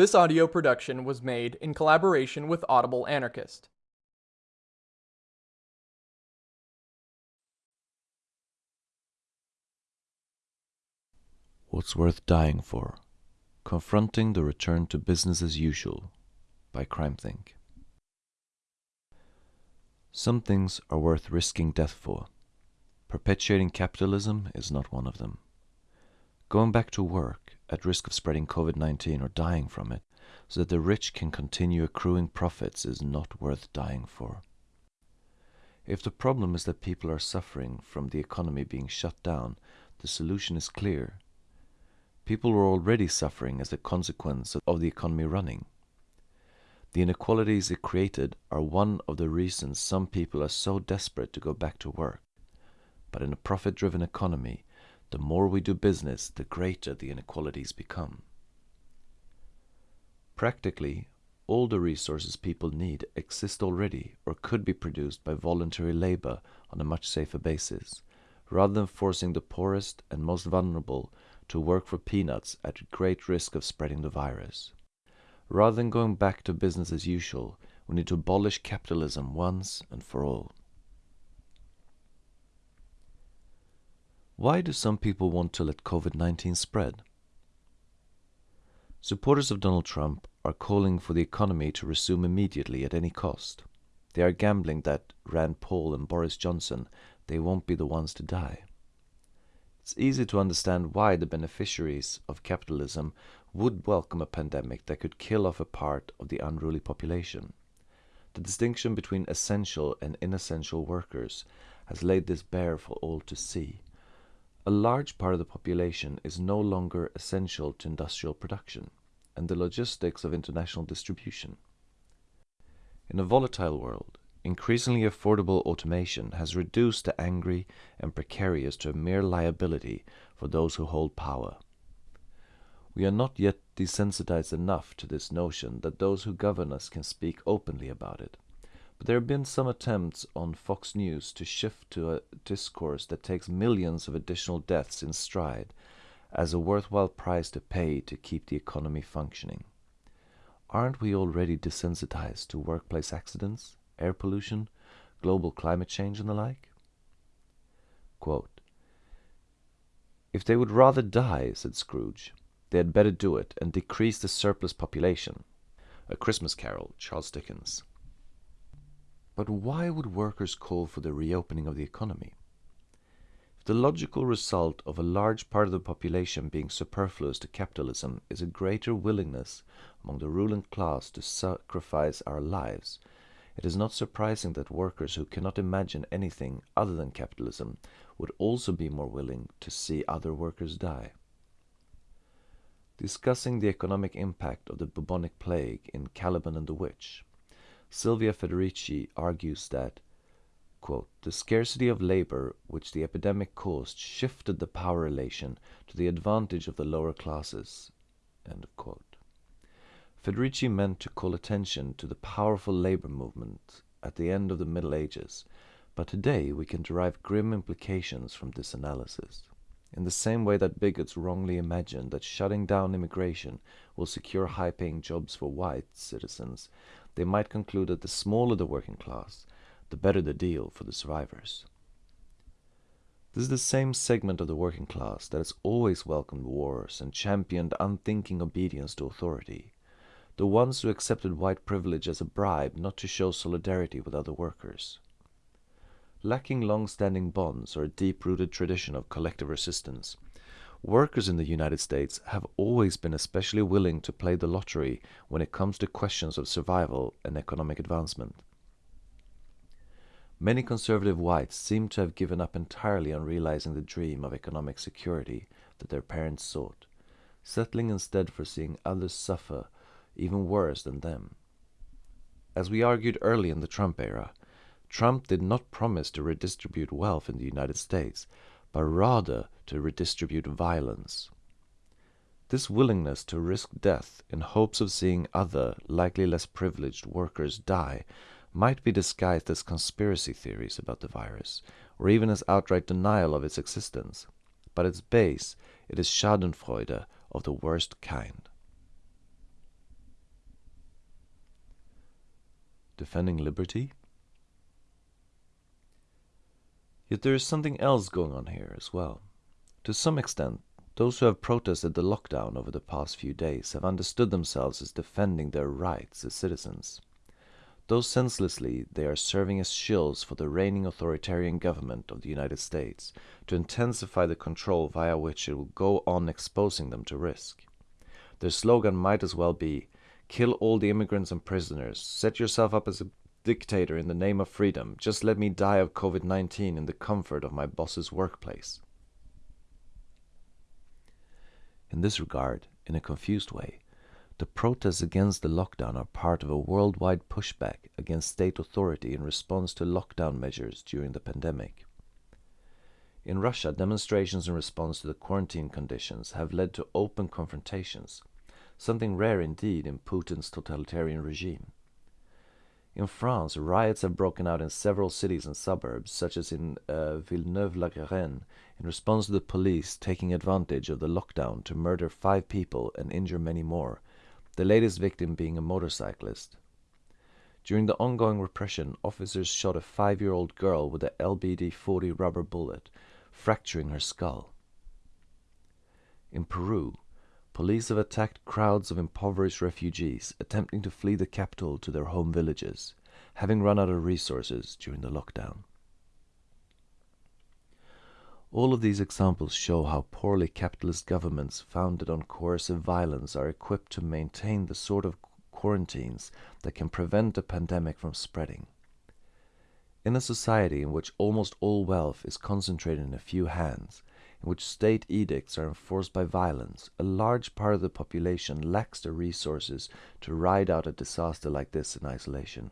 This audio production was made in collaboration with Audible Anarchist. What's Worth Dying For? Confronting the Return to Business as Usual by CrimethInc. Some things are worth risking death for. Perpetuating capitalism is not one of them. Going back to work at risk of spreading COVID 19 or dying from it so that the rich can continue accruing profits is not worth dying for. If the problem is that people are suffering from the economy being shut down, the solution is clear People were already suffering as a consequence of the economy running. The inequalities it created are one of the reasons some people are so desperate to go back to work. But in a profit driven economy, the more we do business, the greater the inequalities become. Practically, all the resources people need exist already or could be produced by voluntary labor on a much safer basis, rather than forcing the poorest and most vulnerable to work for peanuts at great risk of spreading the virus. Rather than going back to business as usual, we need to abolish capitalism once and for all. Why do some people want to let COVID 19 spread? Supporters of Donald Trump are calling for the economy to resume immediately at any cost. They are gambling that Rand Paul and Boris Johnson they won't be the ones to die. It's easy to understand why the beneficiaries of capitalism would welcome a pandemic that could kill off a part of the unruly population. The distinction between essential and inessential workers has laid this bare for all to see. A large part of the population is no longer essential to industrial production and the logistics of international distribution. In a volatile world, Increasingly affordable automation has reduced the angry and precarious to a mere liability for those who hold power. We are not yet desensitized enough to this notion that those who govern us can speak openly about it. But there have been some attempts on Fox News to shift to a discourse that takes millions of additional deaths in stride as a worthwhile price to pay to keep the economy functioning. Aren't we already desensitized to workplace accidents? air pollution, global climate change, and the like? Quote, if they would rather die, said Scrooge, they had better do it and decrease the surplus population. A Christmas Carol, Charles Dickens. But why would workers call for the reopening of the economy? If the logical result of a large part of the population being superfluous to capitalism is a greater willingness among the ruling class to sacrifice our lives, it is not surprising that workers who cannot imagine anything other than capitalism would also be more willing to see other workers die. Discussing the economic impact of the bubonic plague in Caliban and the Witch, Silvia Federici argues that quote, the scarcity of labor which the epidemic caused shifted the power relation to the advantage of the lower classes. End of quote. Federici meant to call attention to the powerful labor movement at the end of the Middle Ages, but today we can derive grim implications from this analysis. In the same way that bigots wrongly imagine that shutting down immigration will secure high paying jobs for white citizens, they might conclude that the smaller the working class, the better the deal for the survivors. This is the same segment of the working class that has always welcomed wars and championed unthinking obedience to authority the ones who accepted white privilege as a bribe not to show solidarity with other workers. Lacking long-standing bonds or a deep-rooted tradition of collective resistance, workers in the United States have always been especially willing to play the lottery when it comes to questions of survival and economic advancement. Many conservative whites seem to have given up entirely on realizing the dream of economic security that their parents sought, settling instead for seeing others suffer even worse than them. As we argued early in the Trump era, Trump did not promise to redistribute wealth in the United States, but rather to redistribute violence. This willingness to risk death in hopes of seeing other, likely less privileged, workers die might be disguised as conspiracy theories about the virus, or even as outright denial of its existence. But its base, it is schadenfreude of the worst kind. Defending liberty? Yet there is something else going on here as well. To some extent, those who have protested the lockdown over the past few days have understood themselves as defending their rights as citizens. Though senselessly, they are serving as shills for the reigning authoritarian government of the United States to intensify the control via which it will go on exposing them to risk. Their slogan might as well be kill all the immigrants and prisoners, set yourself up as a dictator in the name of freedom, just let me die of COVID 19 in the comfort of my boss's workplace. In this regard, in a confused way, the protests against the lockdown are part of a worldwide pushback against state authority in response to lockdown measures during the pandemic. In Russia, demonstrations in response to the quarantine conditions have led to open confrontations, something rare indeed in Putin's totalitarian regime. In France, riots have broken out in several cities and suburbs, such as in uh, Villeneuve-la-Garenne, in response to the police taking advantage of the lockdown to murder five people and injure many more, the latest victim being a motorcyclist. During the ongoing repression, officers shot a five-year-old girl with a LBD-40 rubber bullet, fracturing her skull. In Peru, police have attacked crowds of impoverished refugees attempting to flee the capital to their home villages, having run out of resources during the lockdown. All of these examples show how poorly capitalist governments founded on coercive violence are equipped to maintain the sort of quarantines that can prevent a pandemic from spreading. In a society in which almost all wealth is concentrated in a few hands, in which state edicts are enforced by violence, a large part of the population lacks the resources to ride out a disaster like this in isolation.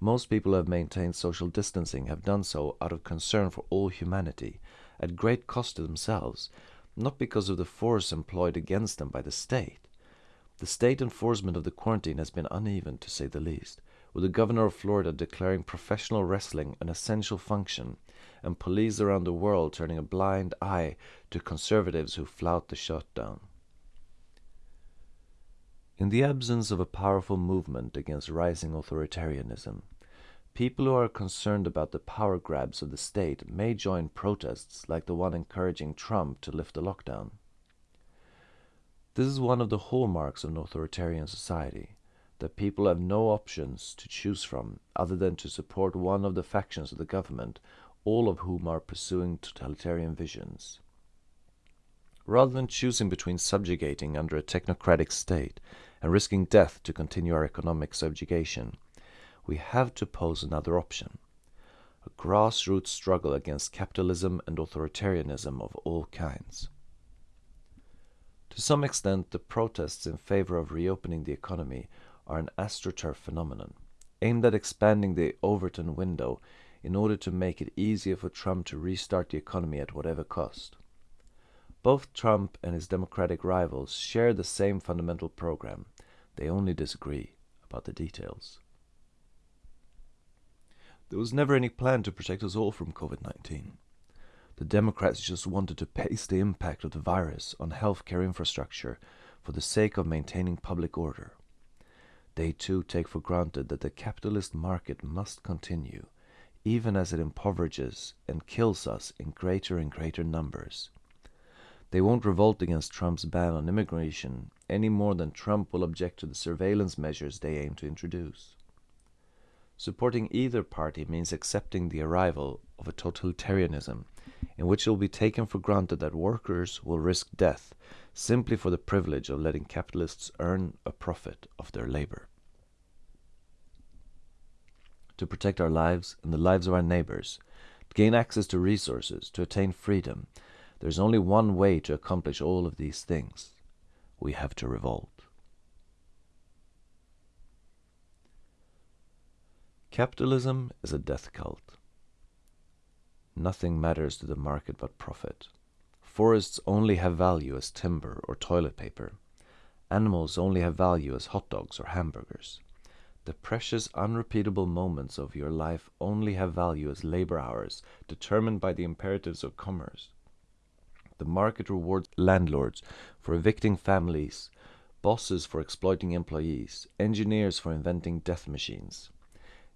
Most people who have maintained social distancing have done so out of concern for all humanity, at great cost to themselves, not because of the force employed against them by the state. The state enforcement of the quarantine has been uneven, to say the least, with the governor of Florida declaring professional wrestling an essential function, and police around the world turning a blind eye to conservatives who flout the shutdown. In the absence of a powerful movement against rising authoritarianism, people who are concerned about the power grabs of the state may join protests like the one encouraging Trump to lift the lockdown. This is one of the hallmarks of an authoritarian society, that people have no options to choose from other than to support one of the factions of the government, all of whom are pursuing totalitarian visions. Rather than choosing between subjugating under a technocratic state and risking death to continue our economic subjugation, we have to pose another option a grassroots struggle against capitalism and authoritarianism of all kinds. To some extent, the protests in favor of reopening the economy are an astroturf phenomenon, aimed at expanding the Overton window in order to make it easier for Trump to restart the economy at whatever cost. Both Trump and his Democratic rivals share the same fundamental program. They only disagree about the details. There was never any plan to protect us all from COVID 19. The Democrats just wanted to pace the impact of the virus on healthcare infrastructure for the sake of maintaining public order. They too take for granted that the capitalist market must continue, even as it impoverishes and kills us in greater and greater numbers. They won't revolt against Trump's ban on immigration any more than Trump will object to the surveillance measures they aim to introduce. Supporting either party means accepting the arrival of a totalitarianism in which it will be taken for granted that workers will risk death simply for the privilege of letting capitalists earn a profit of their labor. To protect our lives and the lives of our neighbors, to gain access to resources, to attain freedom, there is only one way to accomplish all of these things. We have to revolt. Capitalism is a death cult. Nothing matters to the market but profit. Forests only have value as timber or toilet paper. Animals only have value as hot dogs or hamburgers. The precious, unrepeatable moments of your life only have value as labor hours determined by the imperatives of commerce. The market rewards landlords for evicting families bosses for exploiting employees, engineers for inventing death machines.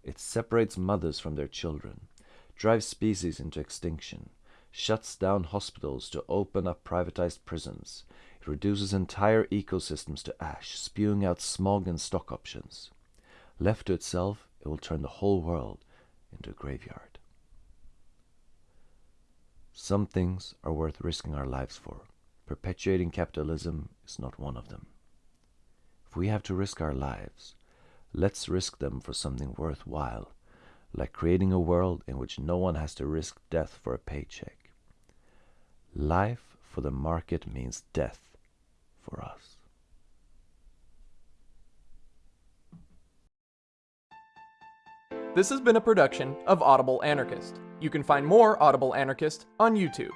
It separates mothers from their children, drives species into extinction, shuts down hospitals to open up privatized prisons. It reduces entire ecosystems to ash, spewing out smog and stock options. Left to itself, it will turn the whole world into a graveyard. Some things are worth risking our lives for. Perpetuating capitalism is not one of them. If we have to risk our lives, let's risk them for something worthwhile, like creating a world in which no one has to risk death for a paycheck. Life for the market means death for us. This has been a production of Audible Anarchist. You can find more Audible Anarchist on YouTube.